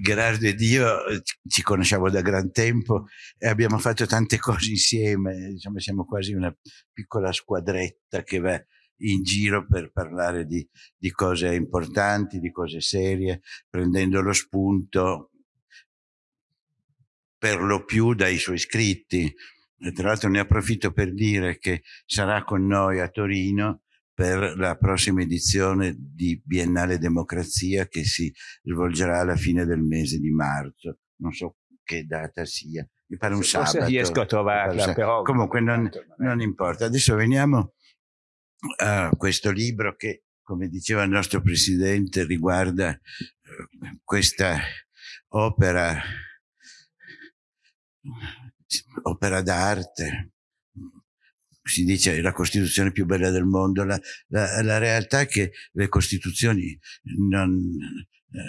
Gerardo ed io ci conosciamo da gran tempo e abbiamo fatto tante cose insieme, diciamo, siamo quasi una piccola squadretta che va in giro per parlare di, di cose importanti, di cose serie, prendendo lo spunto per lo più dai suoi scritti. E tra l'altro ne approfitto per dire che sarà con noi a Torino per la prossima edizione di Biennale Democrazia che si svolgerà alla fine del mese di marzo. Non so che data sia, mi pare un Se sabato. riesco a trovarla, però... Comunque non, non importa. Adesso veniamo a questo libro che, come diceva il nostro Presidente, riguarda eh, questa opera opera d'arte, si dice la Costituzione più bella del mondo, la, la, la realtà è che le Costituzioni non,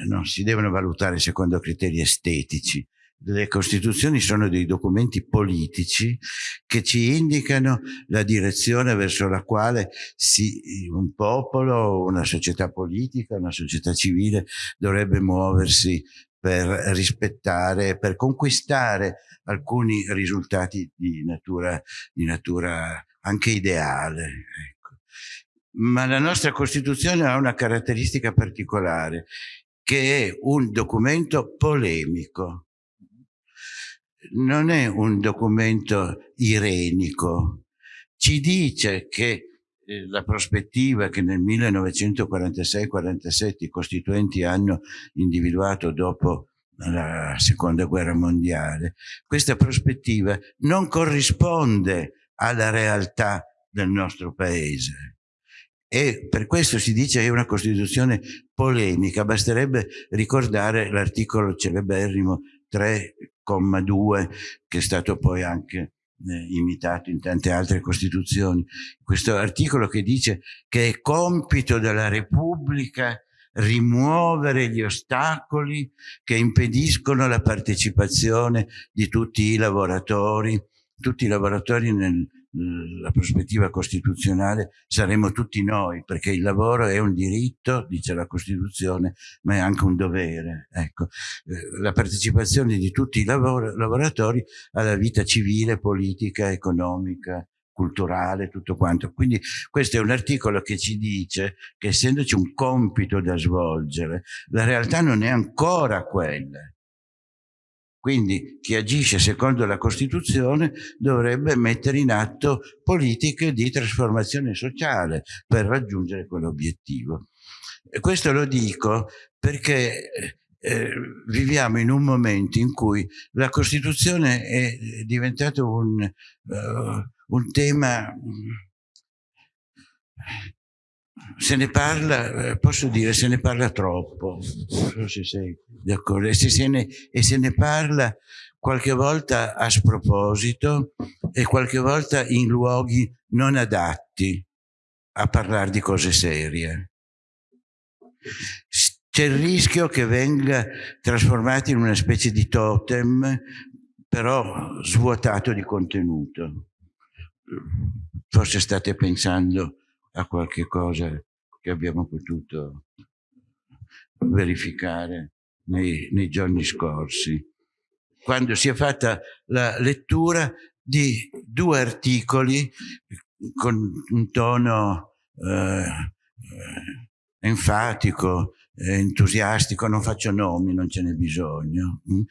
non si devono valutare secondo criteri estetici, le Costituzioni sono dei documenti politici che ci indicano la direzione verso la quale si, un popolo, una società politica, una società civile dovrebbe muoversi per rispettare, per conquistare alcuni risultati di natura, di natura anche ideale. Ecco. Ma la nostra Costituzione ha una caratteristica particolare, che è un documento polemico. Non è un documento irenico. Ci dice che la prospettiva che nel 1946-47 i costituenti hanno individuato dopo la seconda guerra mondiale, questa prospettiva non corrisponde alla realtà del nostro paese. E per questo si dice che è una Costituzione polemica, basterebbe ricordare l'articolo celeberrimo 3,2 che è stato poi anche eh, imitato in tante altre Costituzioni. Questo articolo che dice che è compito della Repubblica rimuovere gli ostacoli che impediscono la partecipazione di tutti i lavoratori, tutti i lavoratori nel, la prospettiva costituzionale saremo tutti noi, perché il lavoro è un diritto, dice la Costituzione, ma è anche un dovere. Ecco, eh, la partecipazione di tutti i lavor lavoratori alla vita civile, politica, economica, culturale, tutto quanto. Quindi questo è un articolo che ci dice che essendoci un compito da svolgere, la realtà non è ancora quella. Quindi chi agisce secondo la Costituzione dovrebbe mettere in atto politiche di trasformazione sociale per raggiungere quell'obiettivo. Questo lo dico perché eh, viviamo in un momento in cui la Costituzione è diventato un, uh, un tema se ne parla, eh, posso dire, se ne parla troppo, non so se sei d'accordo, e, se e se ne parla qualche volta a sproposito e qualche volta in luoghi non adatti a parlare di cose serie. C'è il rischio che venga trasformato in una specie di totem, però svuotato di contenuto. Forse state pensando a qualche cosa che abbiamo potuto verificare nei, nei giorni scorsi, quando si è fatta la lettura di due articoli con un tono eh, enfatico, entusiastico, non faccio nomi, non ce n'è bisogno. Mm.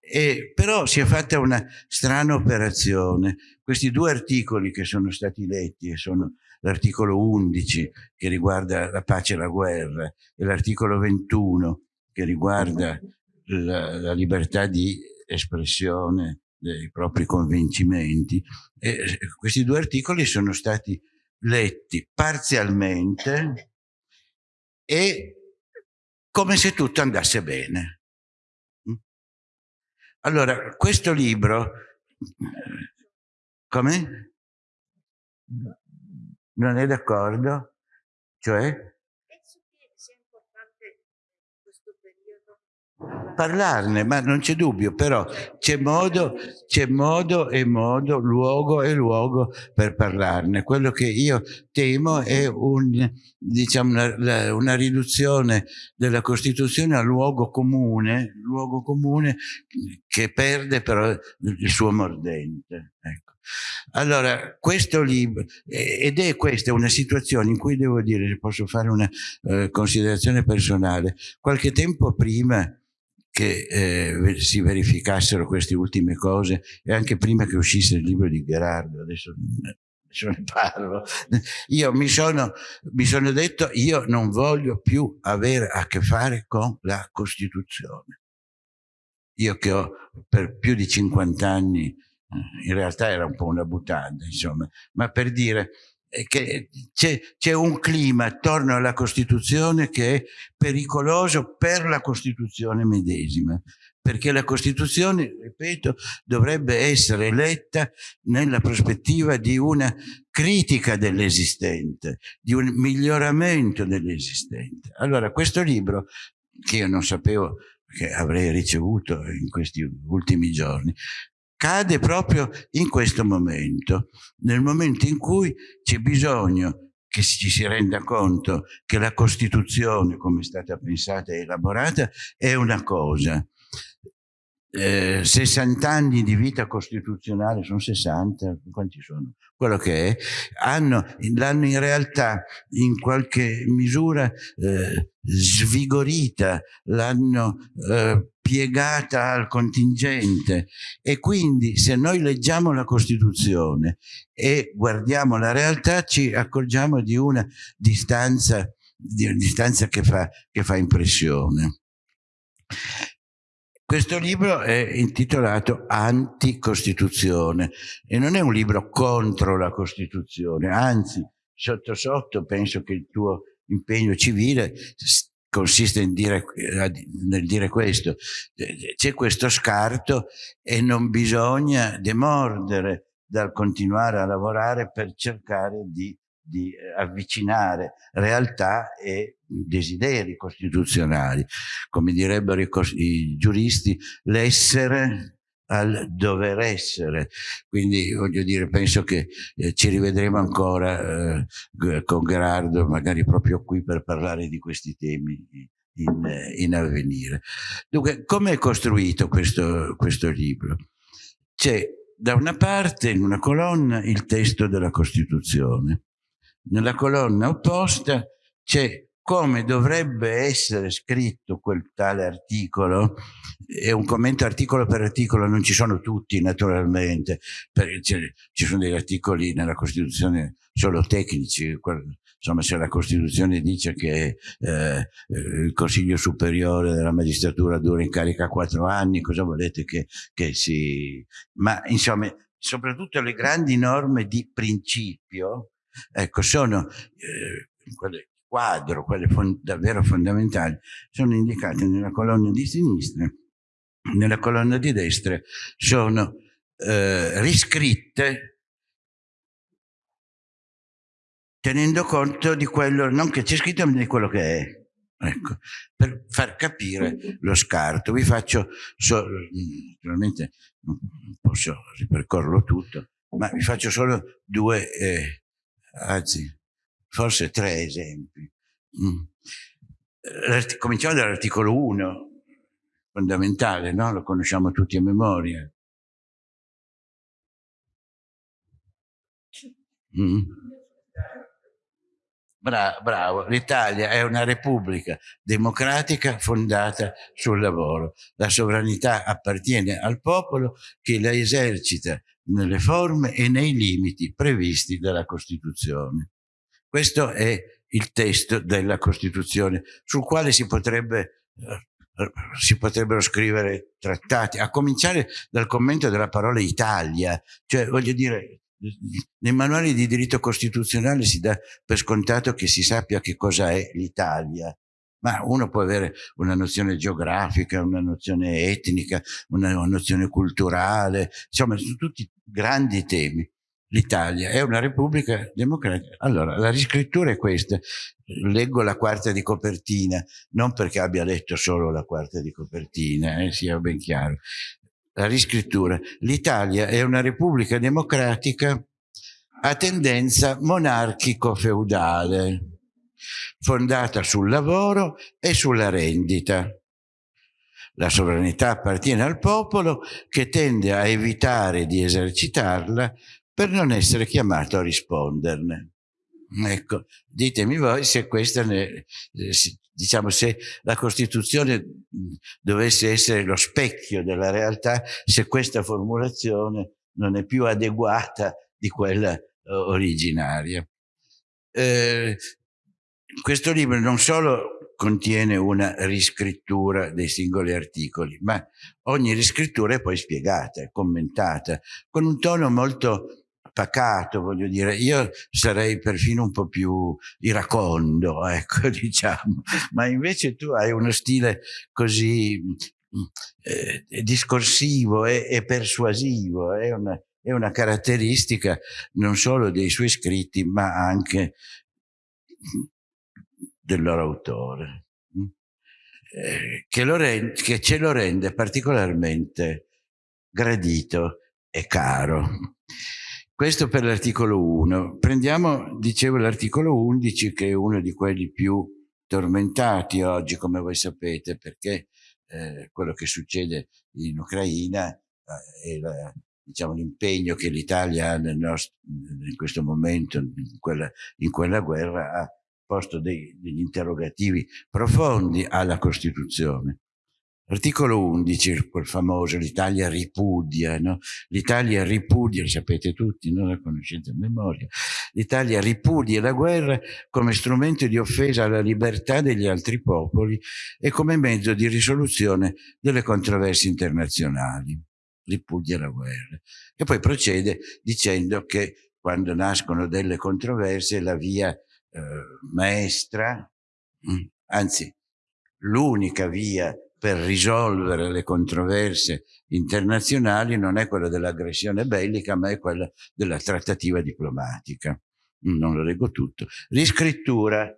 E, però si è fatta una strana operazione. Questi due articoli che sono stati letti e sono l'articolo 11 che riguarda la pace e la guerra e l'articolo 21 che riguarda la, la, libertà di espressione dei propri convincimenti. E questi due articoli sono stati letti parzialmente e come se tutto andasse bene. Allora, questo libro, come? Non è d'accordo? Cioè? Penso che sia importante in questo periodo parlarne, ma non c'è dubbio, però c'è modo, modo e modo, luogo e luogo per parlarne. Quello che io temo è un, diciamo, una, una riduzione della Costituzione a luogo comune, luogo comune che perde però il suo mordente. Ecco. Allora, questo libro, ed è questa una situazione in cui devo dire, posso fare una eh, considerazione personale, qualche tempo prima che eh, si verificassero queste ultime cose e anche prima che uscisse il libro di Gerardo, adesso, ne parlo, io mi sono, mi sono detto io non voglio più avere a che fare con la Costituzione. Io che ho per più di 50 anni, eh, in realtà era un po' una buttata, insomma, ma per dire, che c'è un clima attorno alla Costituzione che è pericoloso per la Costituzione medesima, perché la Costituzione, ripeto, dovrebbe essere letta nella prospettiva di una critica dell'esistente, di un miglioramento dell'esistente. Allora, questo libro, che io non sapevo che avrei ricevuto in questi ultimi giorni, cade proprio in questo momento, nel momento in cui c'è bisogno che ci si renda conto che la Costituzione, come è stata pensata e elaborata, è una cosa, eh, 60 anni di vita costituzionale, sono 60, quanti sono? Quello che è, hanno, l'hanno in realtà in qualche misura eh, svigorita, l'hanno eh, piegata al contingente e quindi se noi leggiamo la Costituzione e guardiamo la realtà ci accorgiamo di una distanza, di una distanza che, fa, che fa impressione. Questo libro è intitolato Anticostituzione e non è un libro contro la Costituzione, anzi, sotto sotto penso che il tuo impegno civile consiste dire, nel dire questo. C'è questo scarto e non bisogna demordere dal continuare a lavorare per cercare di di avvicinare realtà e desideri costituzionali. Come direbbero i, i giuristi, l'essere al dover essere. Quindi voglio dire, penso che eh, ci rivedremo ancora eh, con Gerardo, magari proprio qui per parlare di questi temi in, in avvenire. Dunque, come è costruito questo, questo libro? C'è da una parte in una colonna il testo della Costituzione, nella colonna opposta c'è come dovrebbe essere scritto quel tale articolo, è un commento articolo per articolo, non ci sono tutti naturalmente, perché ci sono degli articoli nella Costituzione solo tecnici, insomma se la Costituzione dice che eh, il Consiglio Superiore della Magistratura dura in carica quattro anni, cosa volete che, che si... ma insomma soprattutto le grandi norme di principio Ecco, sono eh, quelle quadro, quelle fond davvero fondamentali, sono indicate nella colonna di sinistra, nella colonna di destra sono eh, riscritte tenendo conto di quello, non che c'è scritto, ma di quello che è. Ecco, per far capire lo scarto. Vi faccio, so, naturalmente non posso ripercorrerlo tutto, ma vi faccio solo due eh, anzi, forse tre esempi. Mm. Cominciamo dall'articolo 1, fondamentale, no? lo conosciamo tutti a memoria. Mm. Bra bravo, l'Italia è una repubblica democratica fondata sul lavoro. La sovranità appartiene al popolo che la esercita nelle forme e nei limiti previsti dalla Costituzione. Questo è il testo della Costituzione, sul quale si, potrebbe, eh, si potrebbero scrivere trattati, a cominciare dal commento della parola Italia, cioè voglio dire, nei manuali di diritto costituzionale si dà per scontato che si sappia che cosa è l'Italia, ma uno può avere una nozione geografica, una nozione etnica, una, nozione culturale, insomma sono tutti grandi temi. l'Italia è una repubblica democratica. Allora, la riscrittura è questa. Leggo la quarta di copertina, non perché abbia letto solo la quarta di copertina, eh, sia ben chiaro. La riscrittura. L'Italia è una repubblica democratica a tendenza monarchico-feudale, fondata sul lavoro e sulla rendita. La sovranità appartiene al popolo che tende a evitare di esercitarla per non essere chiamato a risponderne. Ecco, ditemi voi se questa ne, eh, diciamo se la Costituzione dovesse essere lo specchio della realtà, se questa formulazione non è più adeguata di quella eh, originaria. Eh, questo libro non solo contiene una riscrittura dei singoli articoli, ma ogni riscrittura è poi spiegata, commentata, con un tono molto pacato, voglio dire, io sarei perfino un po' più iracondo, ecco, diciamo, ma invece tu hai uno stile così eh, discorsivo e, e persuasivo, è una, è una caratteristica non solo dei suoi scritti, ma anche del loro autore, eh, che, rende, che ce lo rende particolarmente gradito e caro. Questo per l'articolo 1. Prendiamo, dicevo, l'articolo 11 che è uno di quelli più tormentati oggi, come voi sapete, perché eh, quello che succede in Ucraina eh, è diciamo, l'impegno che l'Italia ha nel nostro, in questo momento, in quella, in quella guerra, ha posto dei, degli interrogativi profondi alla Costituzione. Articolo 11, quel famoso, l'Italia ripudia, no? L'Italia ripudia, lo sapete tutti, non la conoscete a memoria, l'Italia ripudia la guerra come strumento di offesa alla libertà degli altri popoli e come mezzo di risoluzione delle controversie internazionali. Ripudia la guerra. E poi procede dicendo che quando nascono delle controversie la via eh, maestra, mm, anzi l'unica via per risolvere le controversie internazionali non è quella dell'aggressione bellica, ma è quella della trattativa diplomatica. Non lo leggo tutto. Riscrittura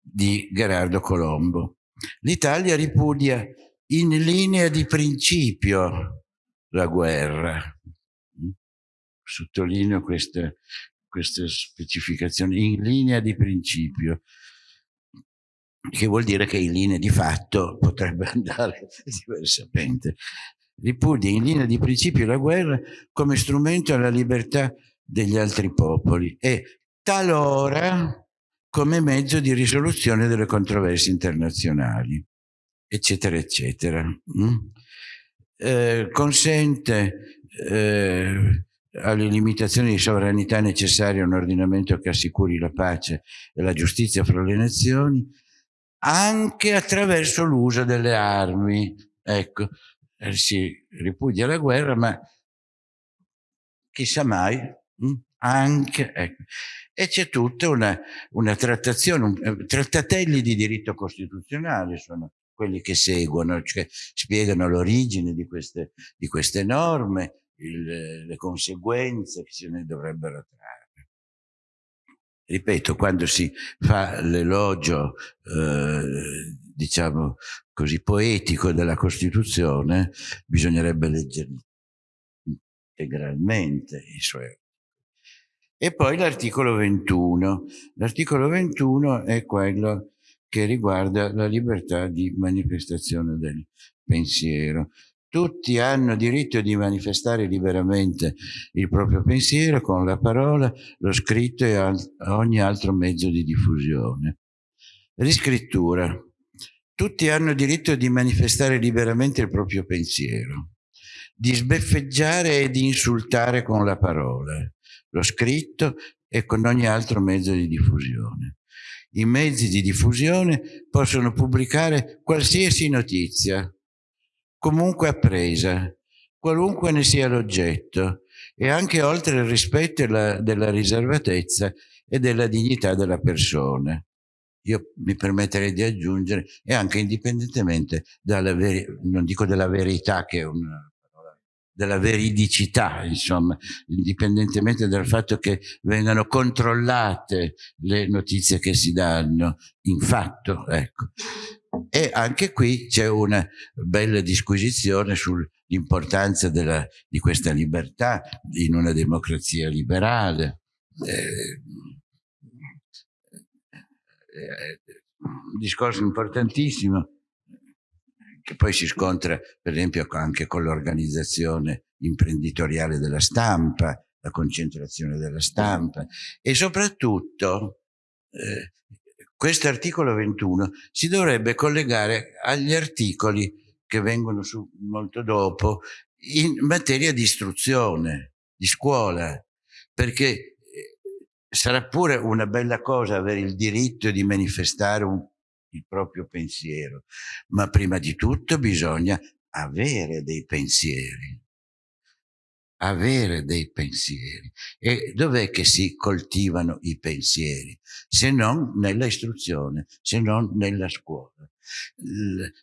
di Gerardo Colombo. L'Italia ripudia in linea di principio la guerra. Sottolineo queste, queste specificazioni, in linea di principio che vuol dire che in linea di fatto potrebbe andare diversamente. Ripudia in linea di principio la guerra come strumento alla libertà degli altri popoli e talora come mezzo di risoluzione delle controversie internazionali, eccetera, eccetera. Mm? Eh, consente eh, alle limitazioni di sovranità necessarie a un ordinamento che assicuri la pace e la giustizia fra le nazioni, anche attraverso l'uso delle armi. Ecco, eh, si ripudia la guerra, ma chissà mai, hm? anche, ecco. E c'è tutta una, una trattazione, un, eh, trattatelli di diritto costituzionale sono quelli che seguono, cioè spiegano l'origine di di queste norme, il, le conseguenze che se ne dovrebbero trarre ripeto, quando si fa l'elogio, eh, diciamo così, poetico della Costituzione, bisognerebbe leggere integralmente i suoi. E poi l'articolo 21. L'articolo 21 è quello che riguarda la libertà di manifestazione del pensiero. Tutti hanno diritto di manifestare liberamente il proprio pensiero con la parola, lo scritto e ogni altro mezzo di diffusione. Riscrittura. Tutti hanno diritto di manifestare liberamente il proprio pensiero, di sbeffeggiare e di insultare con la parola, lo scritto e con ogni altro mezzo di diffusione. I mezzi di diffusione possono pubblicare qualsiasi notizia, comunque appresa, qualunque ne sia l'oggetto, e anche oltre il rispetto della, della riservatezza e della dignità della persona. Io mi permetterei di aggiungere, e anche indipendentemente dalla, non dico della verità, che è una della veridicità, insomma, indipendentemente dal fatto che vengano controllate le notizie che si danno in fatto. Ecco. E anche qui c'è una bella disquisizione sull'importanza di questa libertà in una democrazia liberale. Eh, eh, un discorso importantissimo che poi si scontra per esempio anche con l'organizzazione imprenditoriale della stampa, la concentrazione della stampa e soprattutto eh, questo articolo 21 si dovrebbe collegare agli articoli che vengono su molto dopo in materia di istruzione, di scuola, perché eh, sarà pure una bella cosa avere il diritto di manifestare un il proprio pensiero, ma prima di tutto bisogna avere dei pensieri. Avere dei pensieri. E dov'è che si coltivano i pensieri? Se non nella istruzione, se non nella scuola.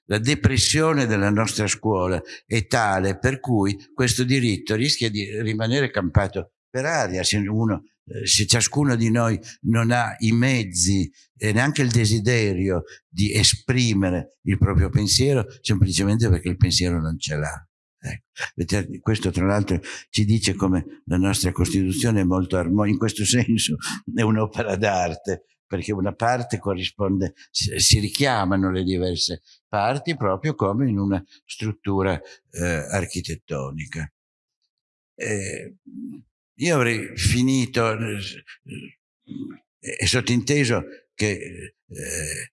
La depressione della nostra scuola è tale per cui questo diritto rischia di rimanere campato per aria se uno eh, se ciascuno di noi non ha i mezzi e neanche il desiderio di esprimere il proprio pensiero, semplicemente perché il pensiero non ce l'ha. Ecco. Questo tra l'altro ci dice come la nostra Costituzione è molto armonica, in questo senso è un'opera d'arte, perché una parte corrisponde, si richiamano le diverse parti proprio come in una struttura eh, architettonica. Eh, io avrei finito, eh, è sottinteso che eh,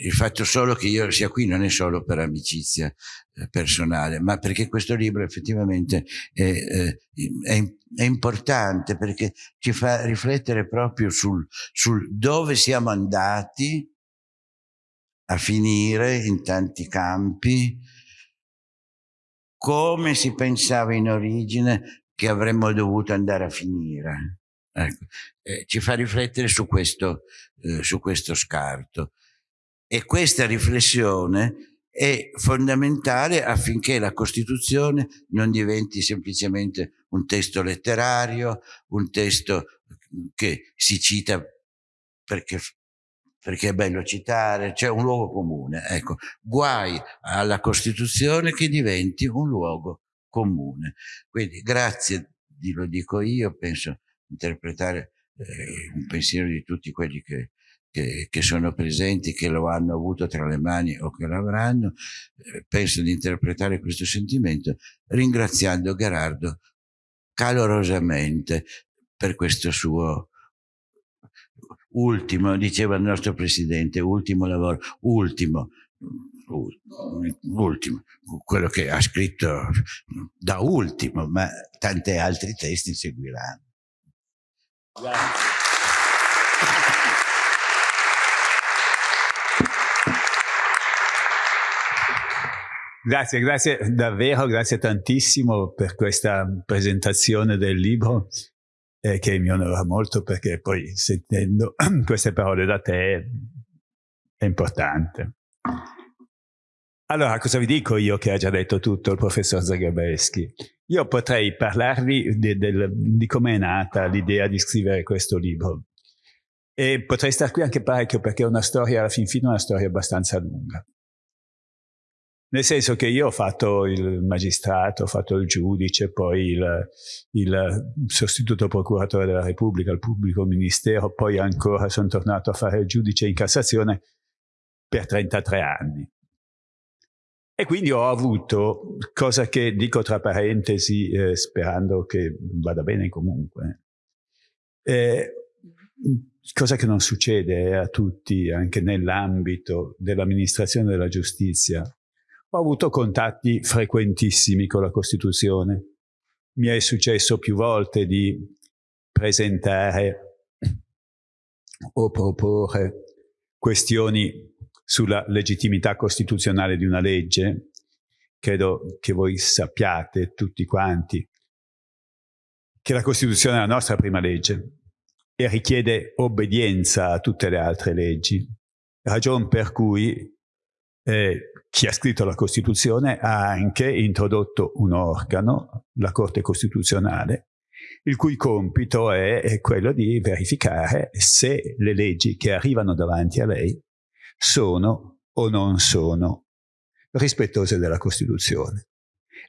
il fatto solo che io sia qui non è solo per amicizia eh, personale, ma perché questo libro effettivamente è, eh, è, è importante perché ci fa riflettere proprio sul, sul dove siamo andati a finire in tanti campi, come si pensava in origine che avremmo dovuto andare a finire. Ecco. Eh, ci fa riflettere su questo, eh, su questo scarto. E questa riflessione è fondamentale affinché la Costituzione non diventi semplicemente un testo letterario, un testo che si cita perché, perché è bello citare, c'è un luogo comune. Ecco, guai alla Costituzione che diventi un luogo comune. Quindi grazie, lo dico io, penso interpretare eh, un pensiero di tutti quelli che, che, che, sono presenti, che lo hanno avuto tra le mani o che lo avranno, eh, penso di interpretare questo sentimento ringraziando Gerardo calorosamente per questo suo ultimo, diceva il nostro presidente, ultimo lavoro, ultimo, ultimo, quello che ha scritto da ultimo, ma tanti altri testi seguiranno. Grazie, grazie davvero, grazie tantissimo per questa presentazione del libro eh, che mi onora molto perché poi sentendo queste parole da te è importante. Allora, cosa vi dico io che ha già detto tutto il professor Zagabeschi? Io potrei parlarvi di, di come è nata l'idea di scrivere questo libro. E potrei stare qui anche parecchio perché è una storia, alla fin fine, una storia abbastanza lunga. Nel senso che io ho fatto il magistrato, ho fatto il giudice, poi il, il, sostituto procuratore della Repubblica, il pubblico ministero, poi ancora sono tornato a fare il giudice in Cassazione per 33 anni. E quindi ho avuto, cosa che dico tra parentesi, eh, sperando che vada bene comunque, eh, cosa che non succede a tutti, anche nell'ambito dell'amministrazione della giustizia. Ho avuto contatti frequentissimi con la Costituzione. Mi è successo più volte di presentare o proporre questioni sulla legittimità costituzionale di una legge, credo che voi sappiate tutti quanti che la Costituzione è la nostra prima legge e richiede obbedienza a tutte le altre leggi, ragion per cui eh, chi ha scritto la Costituzione ha anche introdotto un organo, la Corte Costituzionale, il cui compito è, è quello di verificare se le leggi che arrivano davanti a lei sono o non sono rispettose della Costituzione.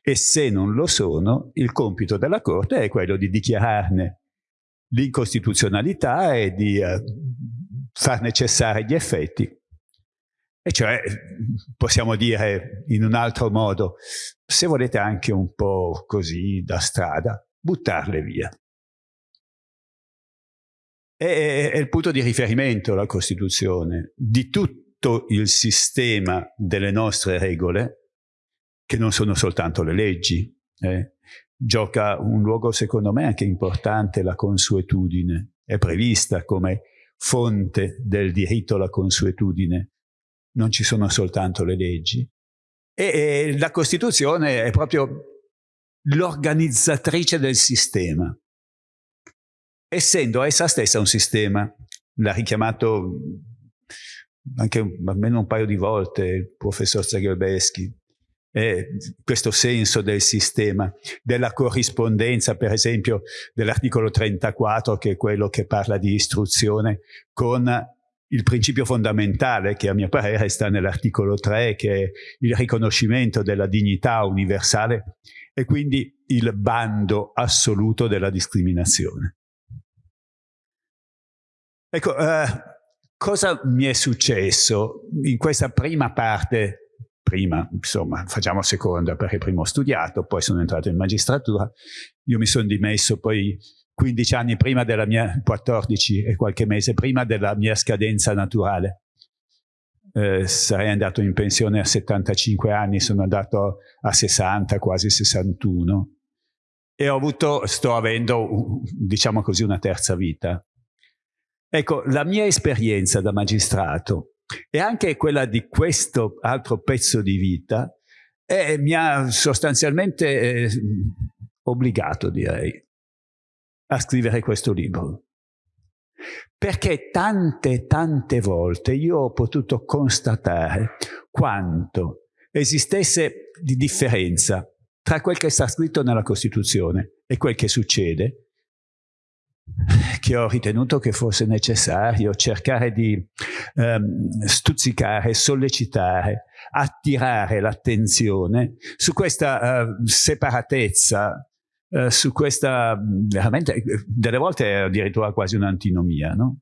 E se non lo sono, il compito della Corte è quello di dichiararne l'incostituzionalità e di uh, farne cessare gli effetti e cioè, possiamo dire in un altro modo, se volete anche un po' così da strada, buttarle via. È, è il punto di riferimento la Costituzione di tutto il sistema delle nostre regole, che non sono soltanto le leggi. Eh. Gioca un luogo, secondo me, anche importante la consuetudine. È prevista come fonte del diritto alla consuetudine non ci sono soltanto le leggi. E, e la Costituzione è proprio l'organizzatrice del sistema. Essendo essa stessa un sistema, l'ha richiamato anche almeno un paio di volte il professor Zagelbeschi, eh, questo senso del sistema, della corrispondenza, per esempio, dell'articolo 34, che è quello che parla di istruzione, con il principio fondamentale che a mio parere sta nell'articolo 3 che è il riconoscimento della dignità universale e quindi il bando assoluto della discriminazione. Ecco, eh, cosa mi è successo in questa prima parte, prima, insomma, facciamo seconda perché prima ho studiato, poi sono entrato in magistratura, io mi sono dimesso poi 15 anni prima della mia, 14 e qualche mese prima della mia scadenza naturale. Eh, sarei andato in pensione a 75 anni, sono andato a 60, quasi 61 e ho avuto, sto avendo, diciamo così, una terza vita. Ecco, la mia esperienza da magistrato e anche quella di questo altro pezzo di vita eh, mi ha sostanzialmente eh, obbligato, direi, a scrivere questo libro. Perché tante, tante volte io ho potuto constatare quanto esistesse di differenza tra quel che sta scritto nella Costituzione e quel che succede, che ho ritenuto che fosse necessario cercare di ehm, stuzzicare, sollecitare, attirare l'attenzione su questa eh, separatezza eh, su questa, veramente, eh, delle volte è addirittura quasi un'antinomia, no?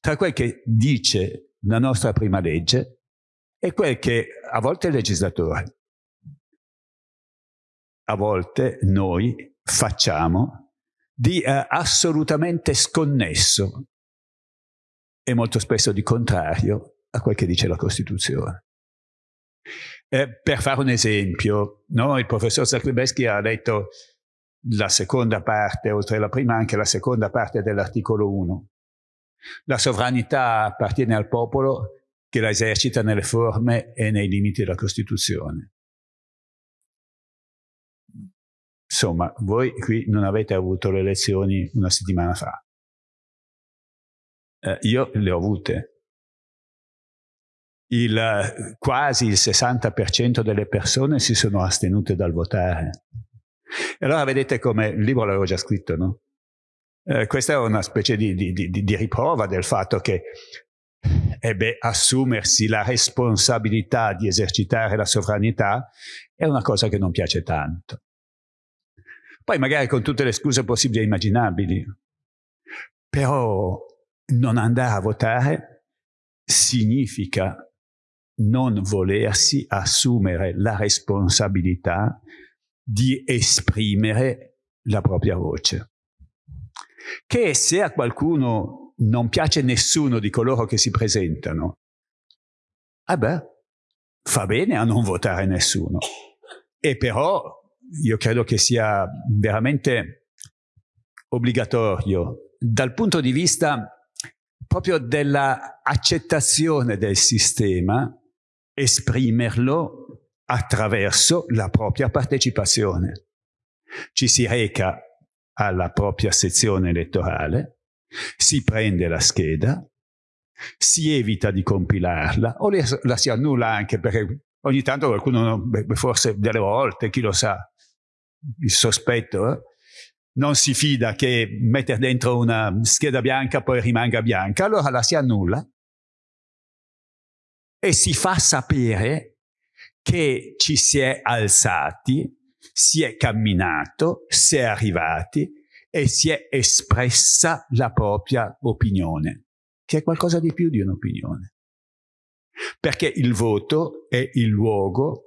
Tra quel che dice la nostra prima legge e quel che a volte il legislatore, a volte noi facciamo di eh, assolutamente sconnesso e molto spesso di contrario a quel che dice la Costituzione. Eh, per fare un esempio, no? il professor Zachlebeschi ha detto la seconda parte, oltre alla prima anche la seconda parte dell'articolo 1. La sovranità appartiene al popolo che la esercita nelle forme e nei limiti della Costituzione. Insomma, voi qui non avete avuto le elezioni una settimana fa. Eh, io le ho avute. Il, quasi il 60% delle persone si sono astenute dal votare. E allora vedete come il libro l'avevo già scritto, no? Eh, questa è una specie di, di, di, di riprova del fatto che ebbe assumersi la responsabilità di esercitare la sovranità è una cosa che non piace tanto. Poi magari con tutte le scuse possibili e immaginabili, però non andare a votare significa non volersi assumere la responsabilità di esprimere la propria voce. Che se a qualcuno non piace nessuno di coloro che si presentano, eh beh, fa bene a non votare nessuno. E però io credo che sia veramente obbligatorio dal punto di vista proprio dell'accettazione del sistema esprimerlo attraverso la propria partecipazione. Ci si reca alla propria sezione elettorale, si prende la scheda, si evita di compilarla o la si annulla anche perché ogni tanto qualcuno, forse delle volte, chi lo sa, il sospetto, eh, non si fida che mettere dentro una scheda bianca poi rimanga bianca, allora la si annulla e si fa sapere che ci si è alzati, si è camminato, si è arrivati e si è espressa la propria opinione, che è qualcosa di più di un'opinione. Perché il voto è il luogo,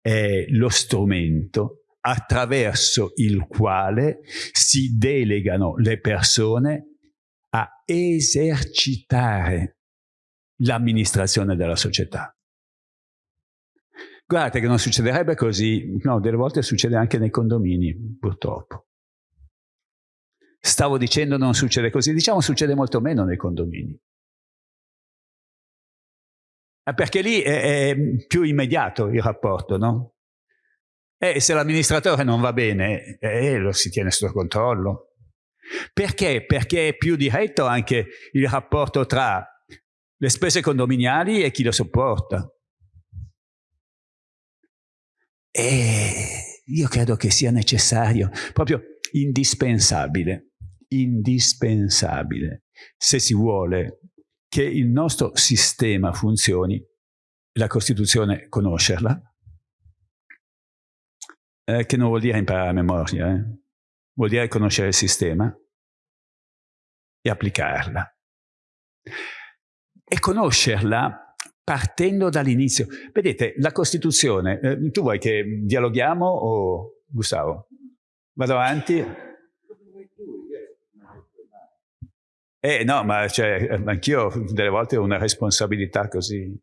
è lo strumento attraverso il quale si delegano le persone a esercitare l'amministrazione della società. Guardate che non succederebbe così, no, delle volte succede anche nei condomini, purtroppo. Stavo dicendo non succede così, diciamo succede molto meno nei condomini. Perché lì è, è più immediato il rapporto, no? E se l'amministratore non va bene, eh, lo si tiene sotto controllo. Perché? Perché è più diretto anche il rapporto tra le spese condominiali e chi lo sopporta. E io credo che sia necessario, proprio indispensabile, indispensabile, se si vuole che il nostro sistema funzioni, la Costituzione conoscerla, eh, che non vuol dire imparare a memoria, eh? vuol dire conoscere il sistema e applicarla. E conoscerla partendo dall'inizio. Vedete, la Costituzione, eh, tu vuoi che dialoghiamo o Gustavo? Vado avanti? Eh no, ma cioè, anch'io delle volte ho una responsabilità così.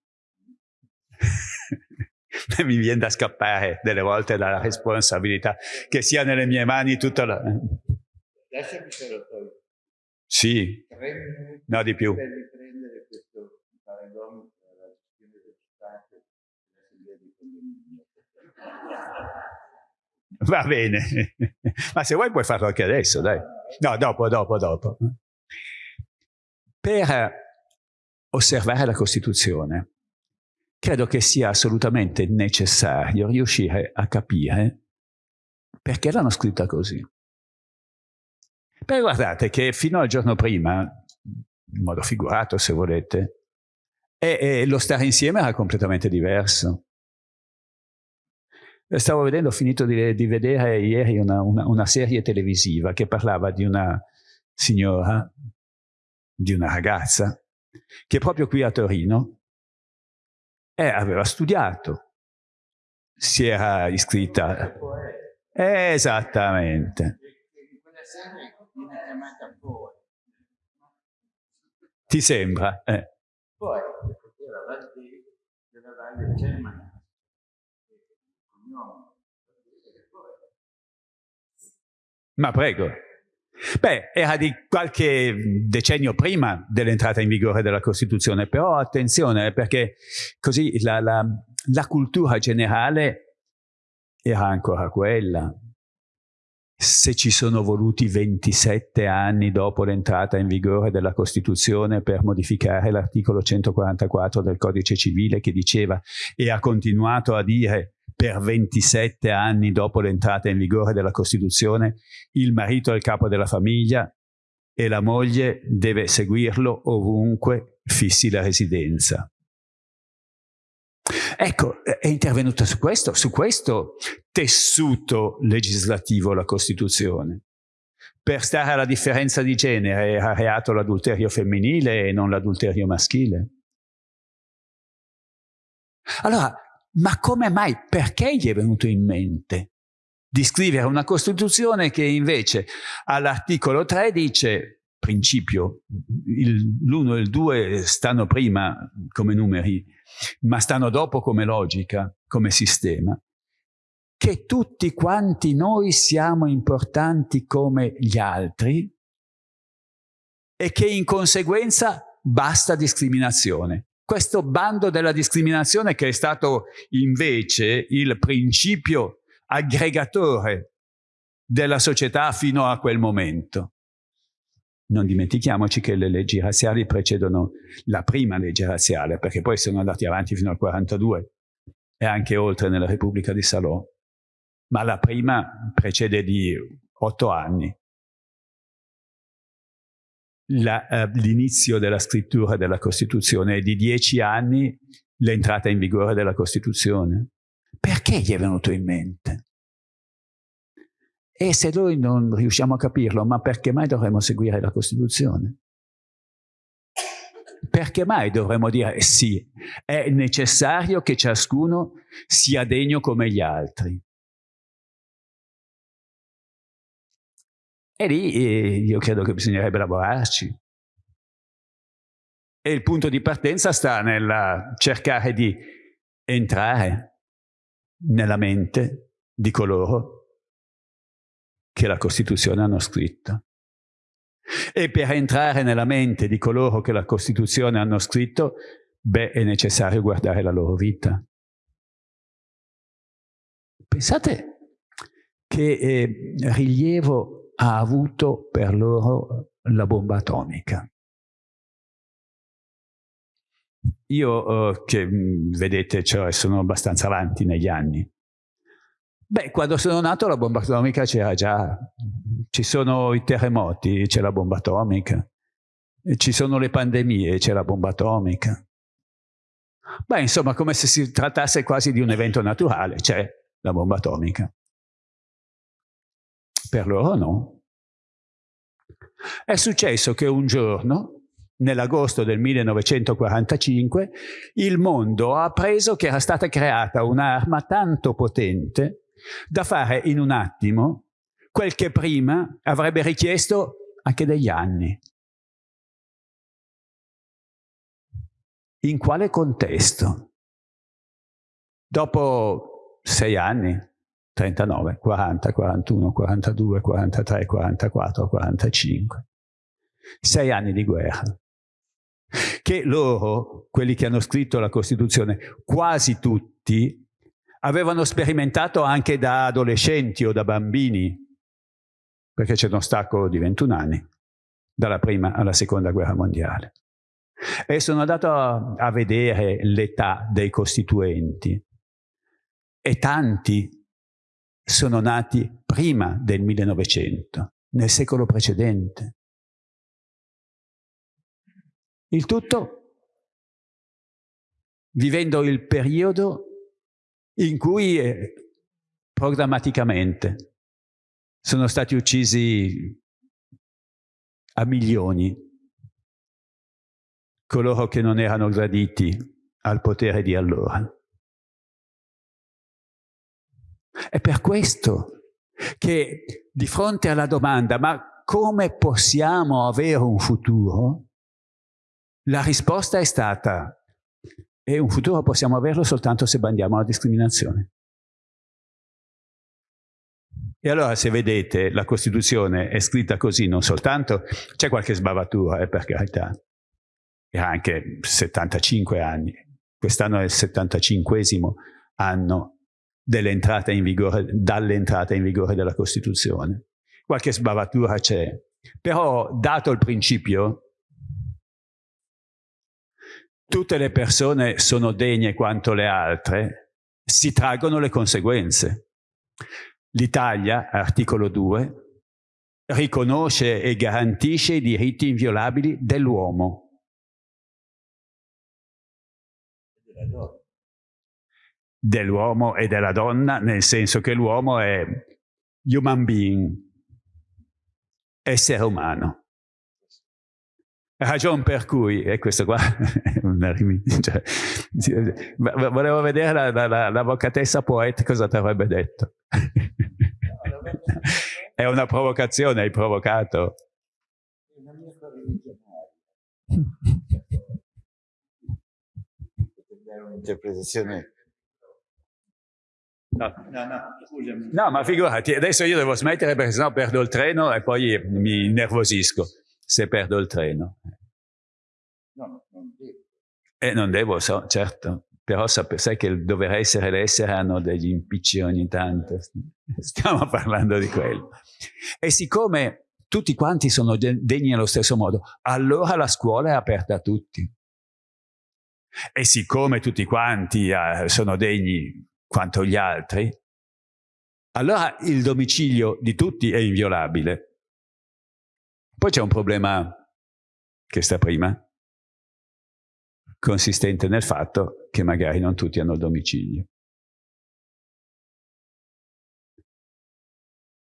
Mi viene da scappare delle volte dalla responsabilità, che sia nelle mie mani tutta la... Lasciami se lo tolgo. Sì. No, di più. Va bene, ma se vuoi puoi farlo anche adesso, dai. No, dopo, dopo, dopo per osservare la Costituzione, credo che sia assolutamente necessario riuscire a capire perché l'hanno scritta così. Perché guardate che fino al giorno prima, in modo figurato se volete, e, e lo stare insieme era completamente diverso. Stavo vedendo, ho finito di, di vedere ieri una, una, una serie televisiva che parlava di una signora di una ragazza che proprio qui a Torino eh, aveva studiato, si era iscritta. Esattamente. Ti sembra? Eh. Poi, della Valle Germania. Ma prego. Beh, era di qualche decennio prima dell'entrata in vigore della Costituzione, però attenzione perché così la, la, la cultura generale era ancora quella. Se ci sono voluti 27 anni dopo l'entrata in vigore della Costituzione per modificare l'articolo 144 del Codice Civile che diceva e ha continuato a dire per 27 anni dopo l'entrata in vigore della Costituzione, il marito è il capo della famiglia e la moglie deve seguirlo ovunque fissi la residenza. Ecco, è intervenuta su questo, su questo tessuto legislativo la Costituzione. Per stare alla differenza di genere era reato l'adulterio femminile e non l'adulterio maschile. Allora, ma come mai, perché gli è venuto in mente di scrivere una Costituzione che invece all'articolo 3 dice, principio, l'1 e il 2 stanno prima come numeri, ma stanno dopo come logica, come sistema, che tutti quanti noi siamo importanti come gli altri e che in conseguenza basta discriminazione questo bando della discriminazione che è stato invece il principio aggregatore della società fino a quel momento. non dimentichiamoci che le leggi razziali precedono la prima legge razziale, perché poi sono andati avanti fino al 42 e anche oltre nella Repubblica di Salò. Ma la prima precede di otto anni eh, l'inizio della scrittura della Costituzione e di dieci anni l'entrata in vigore della Costituzione. Perché gli è venuto in mente? E se noi non riusciamo a capirlo, ma perché mai dovremmo seguire la Costituzione? Perché mai dovremmo dire sì, è necessario che ciascuno sia degno come gli altri? E lì eh, io credo che bisognerebbe lavorarci. E il punto di partenza sta nel cercare di entrare nella mente di coloro che la Costituzione hanno scritto. E per entrare nella mente di coloro che la Costituzione hanno scritto, beh, è necessario guardare la loro vita. Pensate che eh, rilievo ha avuto per loro la bomba atomica. Io, eh, che mm, vedete, cioè, sono abbastanza avanti negli anni, beh, quando sono nato la bomba atomica c'era già, ci sono i terremoti, c'è la bomba atomica, ci sono le pandemie, c'è la bomba atomica. Beh, insomma, come se si trattasse quasi di un evento naturale, c'è la bomba atomica. Per loro no. È successo che un giorno, nell'agosto del 1945, il mondo ha appreso che era stata creata un'arma tanto potente da fare in un attimo quel che prima avrebbe richiesto anche degli anni. In quale contesto? Dopo sei anni, 39, 40, 41, 42, 43, 44, 45. Sei anni di guerra. Che loro, quelli che hanno scritto la Costituzione, quasi tutti, avevano sperimentato anche da adolescenti o da bambini, perché c'è uno stacco di 21 anni, dalla prima alla seconda guerra mondiale. E sono andato a, a vedere l'età dei costituenti e tanti sono nati prima del 1900, nel secolo precedente. Il tutto vivendo il periodo in cui eh, programmaticamente sono stati uccisi a milioni coloro che non erano graditi al potere di allora. È per questo che di fronte alla domanda ma come possiamo avere un futuro? La risposta è stata e un futuro possiamo averlo soltanto se bandiamo la discriminazione. E allora se vedete la Costituzione è scritta così non soltanto, c'è qualche sbavatura, eh, per carità, era anche 75 anni, quest'anno è il 75 anno dall'entrata in vigore della Costituzione. Qualche sbavatura c'è, però dato il principio, tutte le persone sono degne quanto le altre, si traggono le conseguenze. L'Italia, articolo 2, riconosce e garantisce i diritti inviolabili dell'uomo dell'uomo e della donna, nel senso che l'uomo è human being, essere umano. Ragion per cui, e questo qua cioè, volevo vedere l'avvocatessa la, la, poeta cosa ti avrebbe detto. è una provocazione, hai provocato. Un'interpretazione No, no, no, scusami. No, ma figurati, adesso io devo smettere perché sennò perdo il treno e poi mi nervosisco se perdo il treno. No, non devo. Eh, non devo, so, certo. Però sai che il dover essere e l'essere hanno degli impicci ogni tanto. Stiamo parlando di quello. E siccome tutti quanti sono degni allo stesso modo, allora la scuola è aperta a tutti. E siccome tutti quanti eh, sono degni quanto gli altri, allora il domicilio di tutti è inviolabile. Poi c'è un problema che sta prima, consistente nel fatto che magari non tutti hanno il domicilio.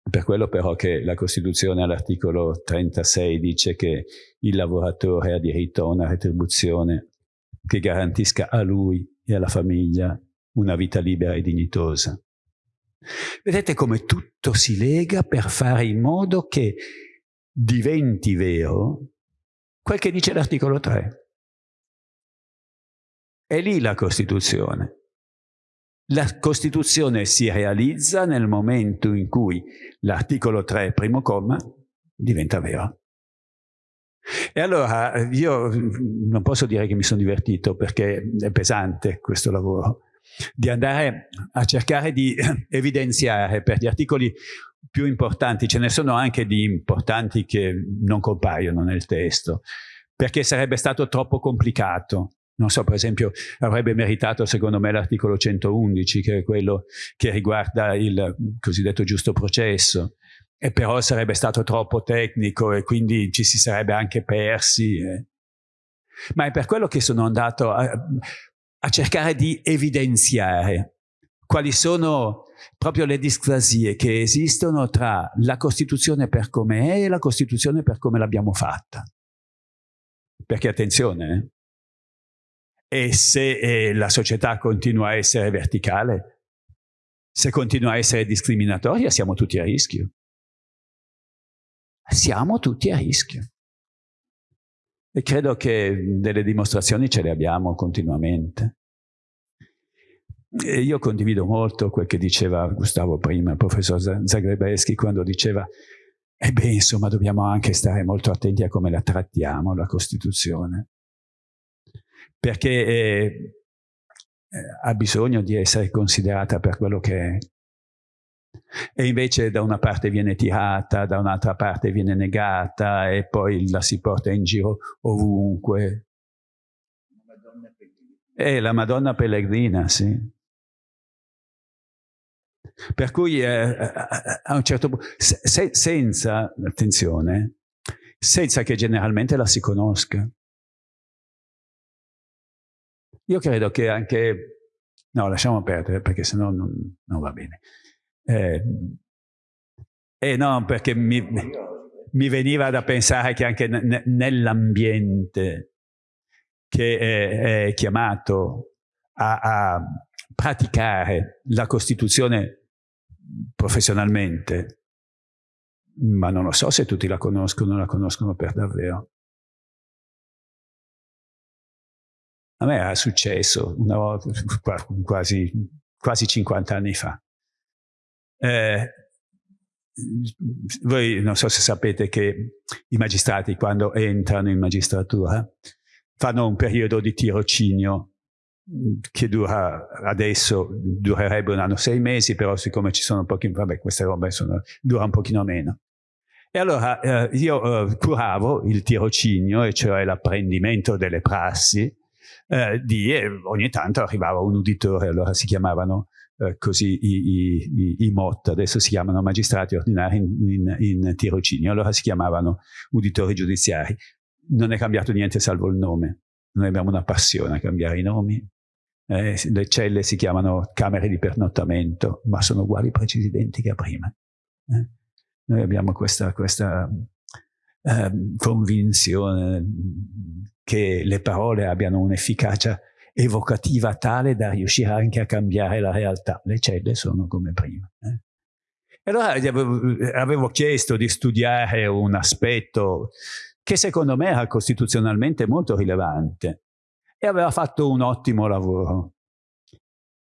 Per quello però che la Costituzione all'articolo 36 dice che il lavoratore ha diritto a una retribuzione che garantisca a lui e alla famiglia una vita libera e dignitosa. Vedete come tutto si lega per fare in modo che diventi vero quel che dice l'articolo 3. È lì la Costituzione. La Costituzione si realizza nel momento in cui l'articolo 3, primo comma, diventa vero. E allora io non posso dire che mi sono divertito perché è pesante questo lavoro, di andare a cercare di evidenziare per gli articoli più importanti, ce ne sono anche di importanti che non compaiono nel testo, perché sarebbe stato troppo complicato. Non so, per esempio, avrebbe meritato secondo me l'articolo 111, che è quello che riguarda il cosiddetto giusto processo, e però sarebbe stato troppo tecnico e quindi ci si sarebbe anche persi. Eh. Ma è per quello che sono andato a, a cercare di evidenziare quali sono proprio le discrasie che esistono tra la Costituzione per come è e la Costituzione per come l'abbiamo fatta. Perché attenzione, eh? e se eh, la società continua a essere verticale, se continua a essere discriminatoria, siamo tutti a rischio siamo tutti a rischio. E credo che delle dimostrazioni ce le abbiamo continuamente. E io condivido molto quel che diceva Gustavo prima, il professor Zagrebeschi, quando diceva e beh, insomma, dobbiamo anche stare molto attenti a come la trattiamo, la Costituzione, perché eh, ha bisogno di essere considerata per quello che è e invece da una parte viene tirata, da un'altra parte viene negata e poi la si porta in giro ovunque. È la Madonna Pellegrina, sì. Per cui eh, a un certo punto, se, senza, attenzione, senza che generalmente la si conosca. Io credo che anche, no lasciamo perdere perché sennò non, non va bene. Eh, eh no, perché mi, mi, veniva da pensare che anche nell'ambiente che è, è chiamato a, a, praticare la Costituzione professionalmente, ma non lo so se tutti la conoscono, la conoscono per davvero. A me era successo una volta, quasi, quasi 50 anni fa. Eh, voi non so se sapete che i magistrati quando entrano in magistratura fanno un periodo di tirocinio che dura adesso, durerebbe un anno, sei mesi, però siccome ci sono pochi, vabbè queste robe sono, dura un pochino meno. E allora eh, io eh, curavo il tirocinio, e cioè l'apprendimento delle prassi, eh, di, ogni tanto arrivava un uditore, allora si chiamavano eh, così i, i, i, MOT, adesso si chiamano magistrati ordinari in, in, in tirocinio, allora si chiamavano uditori giudiziari. Non è cambiato niente salvo il nome. Noi abbiamo una passione a cambiare i nomi. Eh, le celle si chiamano camere di pernottamento, ma sono uguali, precisi, identiche a prima. Eh? Noi abbiamo questa, questa eh, convinzione che le parole abbiano un'efficacia evocativa tale da riuscire anche a cambiare la realtà. Le celle sono come prima. Eh? Allora avevo, avevo chiesto di studiare un aspetto che secondo me era costituzionalmente molto rilevante e aveva fatto un ottimo lavoro.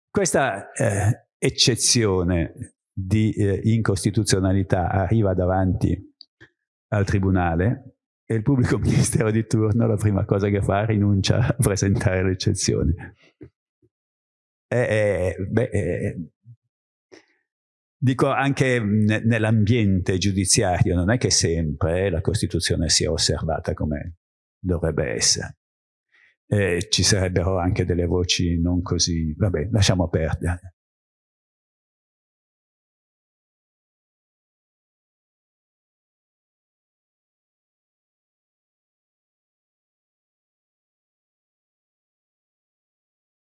Questa eh, eccezione di eh, incostituzionalità arriva davanti al Tribunale e il pubblico ministero di turno la prima cosa che fa rinuncia a presentare l'eccezione. Eh, eh, eh, Dico anche nell'ambiente giudiziario, non è che sempre la Costituzione sia osservata come dovrebbe essere. Eh, ci sarebbero anche delle voci non così, vabbè, lasciamo perdere.